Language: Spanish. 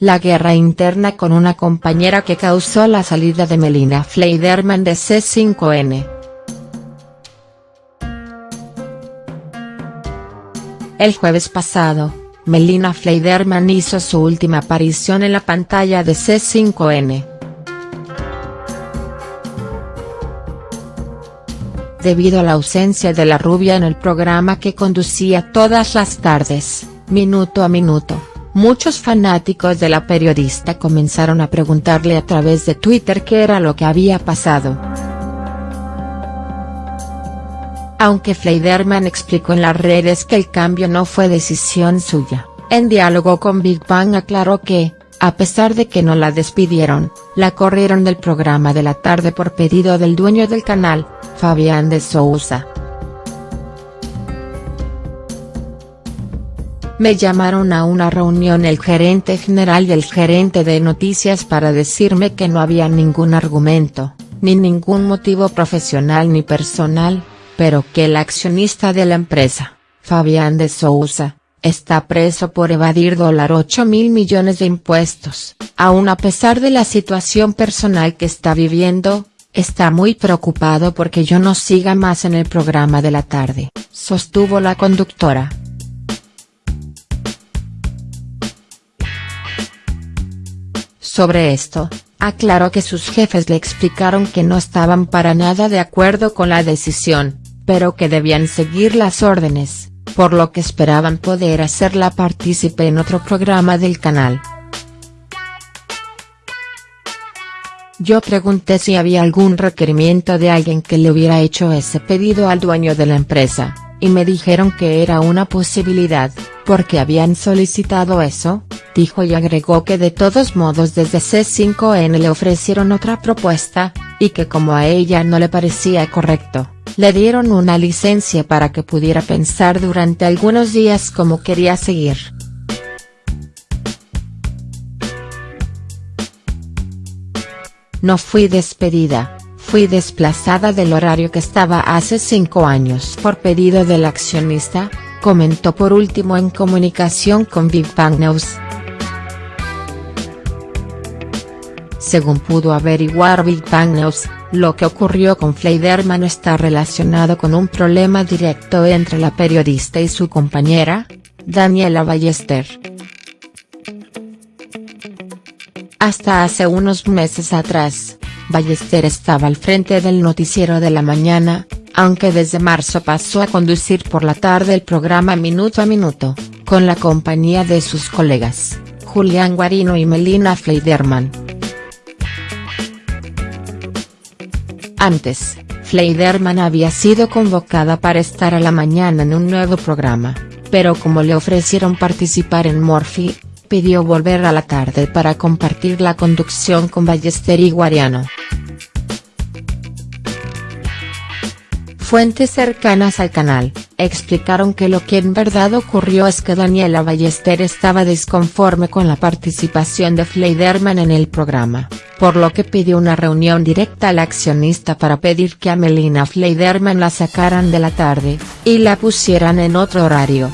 la guerra interna con una compañera que causó la salida de Melina Fleiderman de C5N. El jueves pasado, Melina Fleiderman hizo su última aparición en la pantalla de C5N. Debido a la ausencia de la rubia en el programa que conducía todas las tardes, minuto a minuto, muchos fanáticos de la periodista comenzaron a preguntarle a través de Twitter qué era lo que había pasado. Aunque Fleiderman explicó en las redes que el cambio no fue decisión suya, en diálogo con Big Bang aclaró que, a pesar de que no la despidieron, la corrieron del programa de la tarde por pedido del dueño del canal, Fabián de Sousa. Me llamaron a una reunión el gerente general y el gerente de noticias para decirme que no había ningún argumento, ni ningún motivo profesional ni personal, pero que el accionista de la empresa, Fabián de Sousa, está preso por evadir dólar 8 mil millones de impuestos, aun a pesar de la situación personal que está viviendo, está muy preocupado porque yo no siga más en el programa de la tarde, sostuvo la conductora. Sobre esto, aclaró que sus jefes le explicaron que no estaban para nada de acuerdo con la decisión, pero que debían seguir las órdenes, por lo que esperaban poder hacerla partícipe en otro programa del canal. Yo pregunté si había algún requerimiento de alguien que le hubiera hecho ese pedido al dueño de la empresa, y me dijeron que era una posibilidad, porque habían solicitado eso, dijo y agregó que de todos modos desde C5N le ofrecieron otra propuesta, y que como a ella no le parecía correcto, le dieron una licencia para que pudiera pensar durante algunos días cómo quería seguir. No fui despedida, fui desplazada del horario que estaba hace cinco años por pedido del accionista, comentó por último en comunicación con Big News. Según pudo averiguar Big Bang News, lo que ocurrió con Fleiderman está relacionado con un problema directo entre la periodista y su compañera, Daniela Ballester. Hasta hace unos meses atrás, Ballester estaba al frente del noticiero de la mañana, aunque desde marzo pasó a conducir por la tarde el programa Minuto a Minuto, con la compañía de sus colegas, Julián Guarino y Melina Fleiderman. Antes, Fleiderman había sido convocada para estar a la mañana en un nuevo programa, pero como le ofrecieron participar en Morphy, pidió volver a la tarde para compartir la conducción con Ballester y Guariano. Fuentes cercanas al canal, explicaron que lo que en verdad ocurrió es que Daniela Ballester estaba disconforme con la participación de Fleiderman en el programa, por lo que pidió una reunión directa al accionista para pedir que a Melina Fleiderman la sacaran de la tarde, y la pusieran en otro horario.